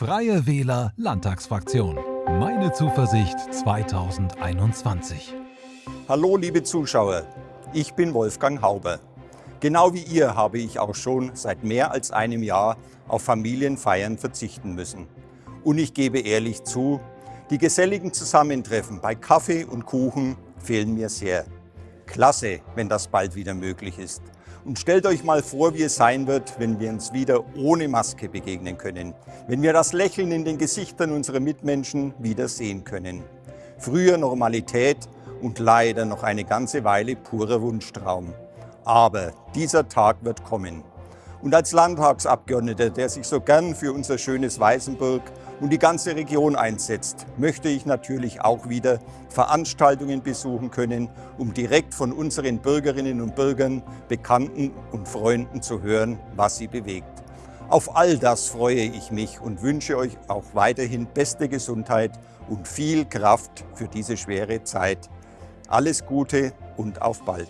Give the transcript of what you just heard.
Freie Wähler Landtagsfraktion. Meine Zuversicht 2021. Hallo liebe Zuschauer, ich bin Wolfgang Hauber. Genau wie ihr habe ich auch schon seit mehr als einem Jahr auf Familienfeiern verzichten müssen. Und ich gebe ehrlich zu, die geselligen Zusammentreffen bei Kaffee und Kuchen fehlen mir sehr. Klasse, wenn das bald wieder möglich ist. Und stellt euch mal vor, wie es sein wird, wenn wir uns wieder ohne Maske begegnen können. Wenn wir das Lächeln in den Gesichtern unserer Mitmenschen wieder sehen können. Früher Normalität und leider noch eine ganze Weile purer Wunschtraum. Aber dieser Tag wird kommen. Und als Landtagsabgeordneter, der sich so gern für unser schönes Weißenburg und die ganze Region einsetzt, möchte ich natürlich auch wieder Veranstaltungen besuchen können, um direkt von unseren Bürgerinnen und Bürgern, Bekannten und Freunden zu hören, was sie bewegt. Auf all das freue ich mich und wünsche euch auch weiterhin beste Gesundheit und viel Kraft für diese schwere Zeit. Alles Gute und auf bald!